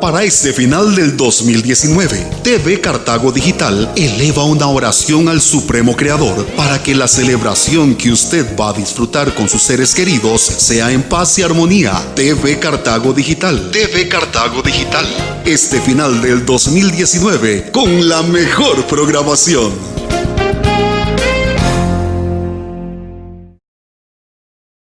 para este final del 2019. TV Cartago Digital eleva una oración al Supremo Creador para que la celebración que usted va a disfrutar con sus seres queridos sea en paz y armonía. TV Cartago Digital. TV Cartago Digital. Este final del 2019 con la mejor programación.